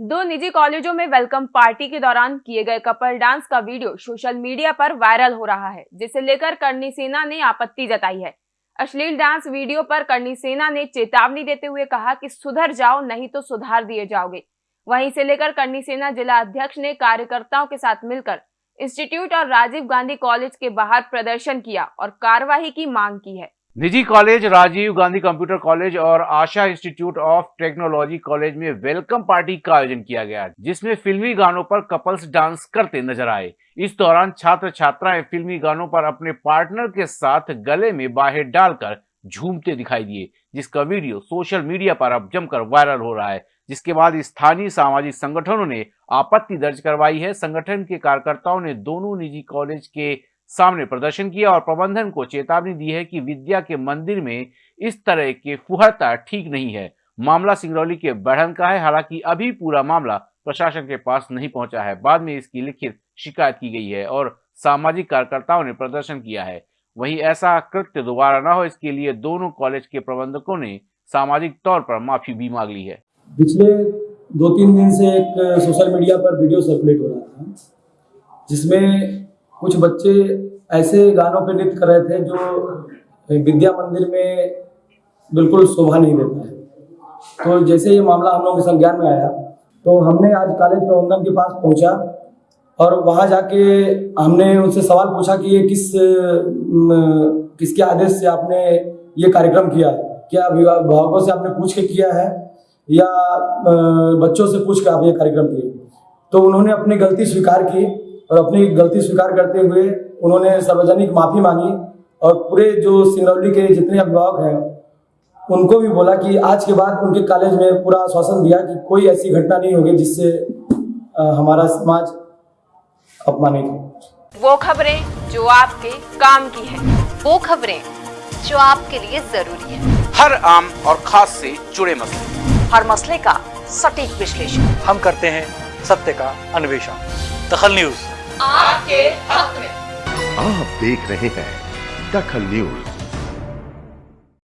दो निजी कॉलेजों में वेलकम पार्टी के दौरान किए गए कपल डांस का वीडियो सोशल मीडिया पर वायरल हो रहा है, जिसे लेकर करनी सेना ने आपत्ति जताई है। अश्लील डांस वीडियो पर करनी सेना ने चेतावनी देते हुए कहा कि सुधर जाओ, नहीं तो सुधार दिए जाओगे। वहीं से लेकर करनी सेना जिला अध्यक्ष ने कार्यकर्ताओं के साथ मिलकर इंस्टीट्यूट और राजीव गांधी कॉलेज के बाहर प्रदर्शन किया और कार्यवाही की मांग की है। निजी college, Rajiv Gandhi computer college और Asha institute of technology college में वेलकम पार्टी का आयोजन किया गया, जिसमें फिल्मी गानों पर कपल्स डांस करते नज़र आए। इस दौरान छात्र छात्राएँ फिल्मी गानों पर अपने पार्टनर के साथ गले में बाहें डालकर झूमते दिखाई दिए, जिसका वीडियो सोशल मीडिया पर अब जमकर वायरल हो रहा है, जिसके बाद स्थानीय सामाजिक संगठनों ने आपत्ति दर्ज करवाई है। संगठन के कार्यकर्ताओं ने दोनों निजी कॉलेज के सामने प्रदर्शन किया और प्रबंधन को चेतावनी दी है कि विद्या के मंदिर में इस तरह के फुहरता ठीक नहीं है। मामला सिंगरौली के बढ़न का है, हालाँकि अभी पूरा मामला प्रशासन के पास नहीं पहुँचा है। बाद में इसकी लिखित शिकायत की गई है और सामाजिक कार्यकर्ताओं ने प्रदर्शन किया है। वहीं ऐसा कृत्य दोबारा न हो, इसके लिए दोनों कॉलेज के प्रबंधकों ने सामाजिक तौर पर माफ़ी भी मांग ली है। पिछले दो तीन दिन से एक सोशल मीडिया पर वीडियो सर्कुलेट हो रहा था, जिसमें कुछ बच्चे ऐसे गानों पर नृत्य कर रहे थे जो विद्या मंदिर में बिल्कुल शोभा नहीं देता है। तो जैसे ये मामला हम लोगों के संज्ञान में आया तो हमने आज कॉलेज प्रबंधन के पास पहुँचा और वहाँ जाके हमने उनसे सवाल पूछा कि ये किस किसके आदेश से आपने ये कार्यक्रम किया? है क्या अभिभावकों से आपने पूछ के किया है? या बच्चों से पूछ के आप ये कार्यक्रम किए? तो उन्होंने अपनी गलती स्वीकार की और अपनी गलती स्वीकार करते हुए उन्होंने सार्वजनिक माफ़ी मांगी और पूरे जो सिंगरौली के जितने अभिभावक हैं उनको भी बोला कि आज के बाद उनके कॉलेज में पूरा आश्वासन दिया कि कोई ऐसी घटना नहीं होगी जिससे हमारा समाज अपमानित हो। वो खबरें जो आपके काम की है वो खबरें जो आपके लिए ज़रूरी है। हर आम और खास से जुड़े मसले। हर मसले का सटीक विश्लेषण। हम करते हैं सत्य का अन्वेषण। दखल न्यूज़। आपके हक में। आप देख रहे हैं दखल न्यूज़।